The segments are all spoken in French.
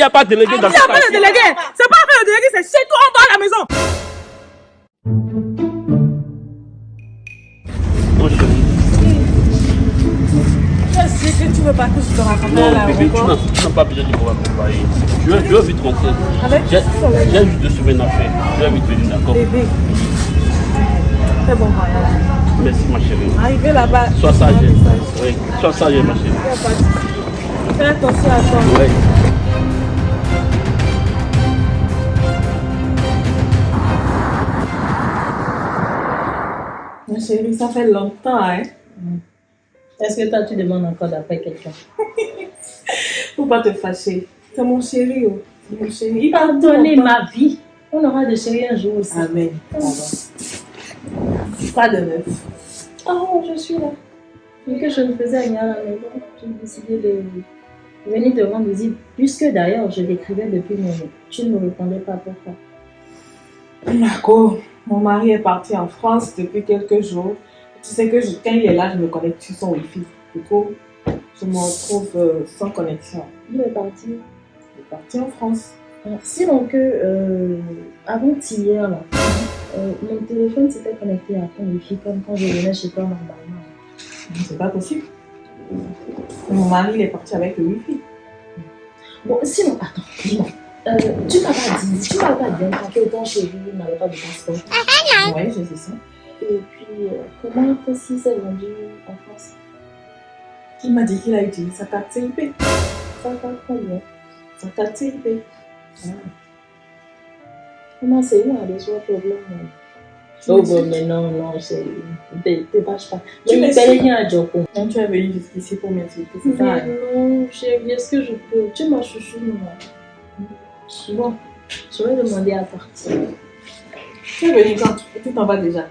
n'y a pas de délégué Ah, dans il n'y a ce pas de délégué. C'est pas fait le délégué, c'est chez toi, on va à la maison. Je sais que tu veux pas que je te raconte Non, bébé, tu n'as pas besoin de me accompagner. Je vais, je vais vite rentrer. Avec J'ai juste deux semaines à faire. Je vais vite venir, d'accord Bébé. Très bon voyage. Merci, ma chérie. Arrivé là-bas. Sois sage. Oui, sois sage, ma chérie. Fais attention à toi. Oui. Ma chérie, ça fait longtemps, hein. Est-ce que toi, tu demandes encore d'après quelqu'un? Faut pas te fâcher. C'est mon chéri, oh. C'est mon chéri. Il va Pardonnez ma vie. On aura des chéris un jour aussi. Amen. Pas de neuf. Oh, je suis là. Vu que je ne faisais rien à la maison, j'ai décidé de venir te rendre visite. Puisque d'ailleurs, je l'écrivais depuis mon Tu ne me répondais pas pourquoi? Marco, mon mari est parti en France depuis quelques jours. Tu sais que je- quand il est là, je me connecte sur son Wi-Fi. Du coup, je me retrouve euh, sans connexion. Il est parti. Il est parti en France. Sinon que, euh, avant-hier, là, euh, mon téléphone s'était connecté à ton wifi comme quand je venais chez toi normalement. C'est pas possible. Mon mari, il est parti avec le Wi-Fi. Bon, sinon, attends, dis-moi. Euh, tu m'as pas dit, tu m'as pas dit que ton chéri n'avait pas de passeport. Oui, je sais ça. Et puis, euh, comment Tessie s'est vendu en France? Il m'a dit qu'il a utilisé sa carte CIP. Ça va très bien. Sa carte CIP. Comment c'est où, a des autres problèmes hein? Oh, bon, mais non, non, c'est. T'es t'es vache pas. Tu Mais suis- paye rien à Joko. Quand tu es venu jusqu'ici pour m'insulter, c'est ça. hein? Mais non, chérie, est-ce que je peux? Tu m'as chouchou, moi. Bon, Je vais demander à partir. tu es venu quand tu t'en vas déjà.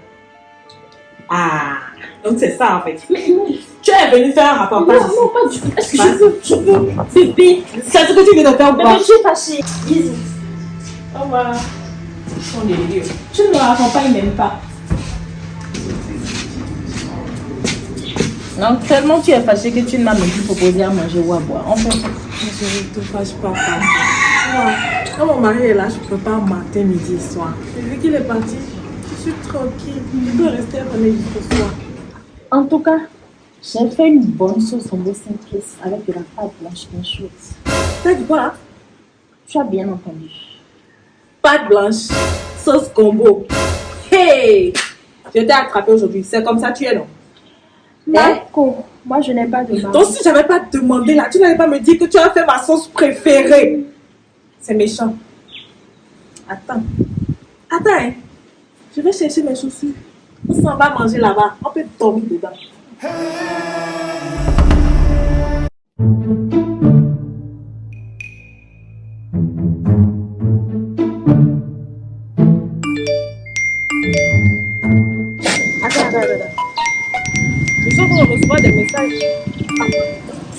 Ah, donc c'est ça en fait. Mais non, Tu es venu faire un non, reportage ici. non, pas du tout. Est-ce que je veux Je veux Bébé C'est ce que tu viens de faire ou Mais pas je suis fâchée. Bisous. Au revoir. Son délire. Tu ne me raccompagnes même pas. Non, tellement tu es fâchée que tu ne m'as même plus proposé à manger ou à boire. En fait, Je ne te fâche pas, papa. Quand mon mari est là, je ne peux pas matin, midi et soir. Et vu qu'il est parti, je suis tranquille. Je peux rester revenir jusqu'au soir. en tout cas, j'ai fait une bonne sauce en beau simplice avec de la pâte blanche bien chaude. T'as dit quoi hein? Tu as bien entendu. Pâte blanche, sauce combo. Hey Je t'ai attrapé aujourd'hui. C'est comme ça tu es, non? D'accord. Moi, je n'ai pas de. Donc si j'avais pas demandé là, tu n'allais pas me dire que tu as fait ma sauce préférée. C'est méchant. Attends. Attends, hein. Je vais chercher mes chaussures. On s'en va manger là-bas. On peut dormir dedans.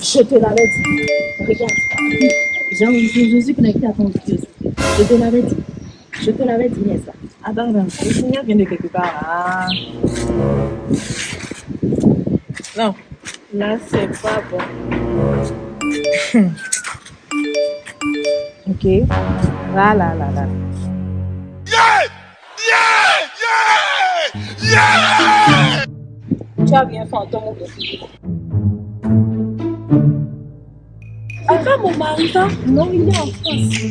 Je te l'avais dit. Regarde. Je, je suis connectée à ton vidéo. Je te l'avais dit. Je te l'avais dit, n'est-ce pas? Attends, attends. Le signal vient de quelque part là. Non. Là, c'est pas bon. ok. Là, là, là, là. Tu as bien fait en ton mot de C'est pas mon mari, ça Non, il est en France.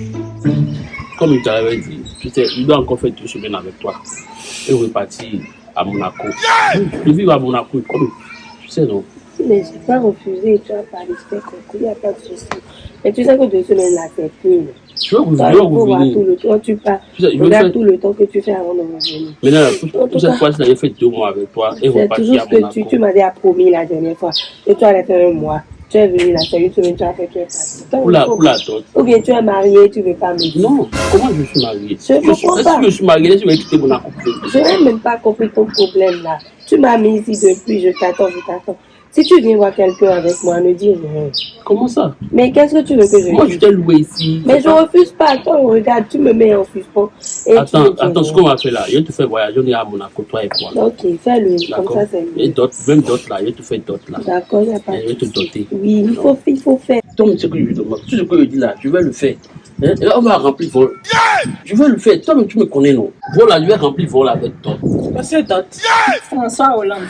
Comme je t'avais dit, tu sais, il doit encore faire deux semaines avec toi et repartir à Monaco. Je vivre à Monaco, comme tu sais, non? Mais je pas refusé, tu as parlé, je t'ai compris, il n'y a pas de souci. Mais tu sais que deux semaines là, c'est peu. Je veux Toi, revenir, il faut voir tout revenir. le temps, tu pars. Tu sais, je veux Regarde faire. tout le temps que tu fais avant de revenir. Maintenant, En pour, tout pour cette fois, j'avais fait deux mois avec toi et C'est repartir toujours à ce que Monaco. tu, tu m'avais promis la dernière fois. Et tu allais faire un mois. Tu es venu là, c'est une semaine, tu as fait, tu es parti. Donc, Pour la, il faut- pour la dot. Ou bien tu es marié, tu ne veux pas me dire. Non, comment je suis marié? Je suis- comprends pas. que je suis marié? Je vais quitter Monaco. Je n'ai même pas compris ton problème là. Tu m'as mis ici depuis, je t'attends, je t'attends. Si tu viens voir quelqu'un avec moi, ne dis rien. Comment ça? Mais qu'est-ce que tu veux que je Moi, je dise t'ai loué ici. Mais je pas- refuse pas. Attends, regarde, tu me mets en suspens. Et Attends, attends, ce qu'on va faire là, je vais te faire voyager, on est à Monaco, toi et moi. Ok, fais-le. Comme ça, c'est Et mieux. d'autres, même d'autres là, je vais te faire d'autres là. D'accord, il n'y a pas Et je vais de te doter. Oui, il faut, il faut faire. Donc, ce que je demande, tout ce que je dis là, je vais le faire. Hein? Et là, on va remplir vol. Je vais le faire. Toi-même, tu me connais, non? Voilà, je vais remplir vol avec toi. Monsieur Dot. François Hollande.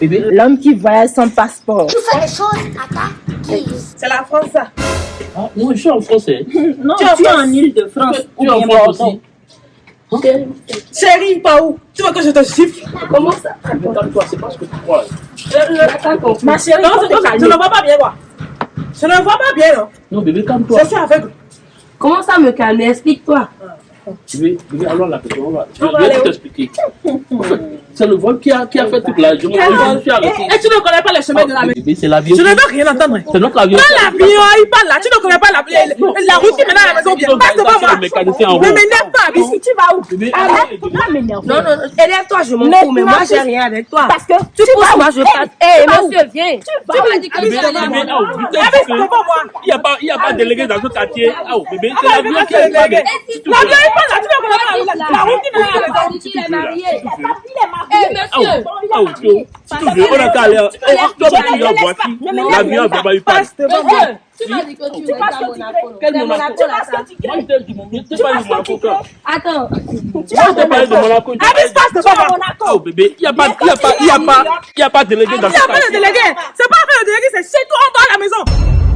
Bébé, L'homme qui voyage sans passeport. Tu fais les choses, Tata. Qui C'est la France, ça. ah, moi, je suis en français. Non, Tu es en tu es en France. Île-de-France. Tu es en France aussi. Chérie, pas où? Tu veux que je te gifle Comment ça? Mais calme-toi, c'est pas ce que tu crois. Ma chérie, Non, je ne vois pas bien, quoi. Je ne vois pas bien, non. Non, bébé, calme-toi. Je suis aveugle. Comment ça me calmer Explique-toi. Bébé, bébé, alors la question, on va. Je vais t'expliquer. C'est le vol qui a, qui a fait toute la journée. Et, arrêté. et tu ne connais pas les chemins de la maison. Bébé, c'est l'avion. Je ne veux rien entendre. C'est notre avion. Pas l'avion, il parle là. Tu ne connais pas la, la, la route qui mène à la maison. Passe devant moi. Ne m'énerve pas. Ici, tu vas où? Arrête, arrête. faut pas m'énerver. Non, non, élève-toi, je m'en fous, mais tu moi vas j'ai rien avec toi. Parce que Tu pousses, moi je Hey, passe. Tu vas où? Monsieur, viens. Tu m'as dit que tu ah, que- devant moi. Il n'y a pas, il y a pas de délégué dans ce quartier. Ah, bébé, c'est Ah, l'avion qui le délégué. L'avion, il. Tu. Il. Il Eh, Ah, oh, ah, oh, tu- te on. Eh, tu va tu m'as dit que tu restes à Monaco. Quel C'est Monaco Monaco tu parlé de Monaco quand Attends. Je t'ai parlé de Monaco. Abis, passe devant moi. Oh, bébé, il n'y a pas, il y a pas, il y a pas, il y a pas de délégué dans Il ce n'y a pas de délégué. C'est pas le délégué, c'est chez toi en bas à la maison.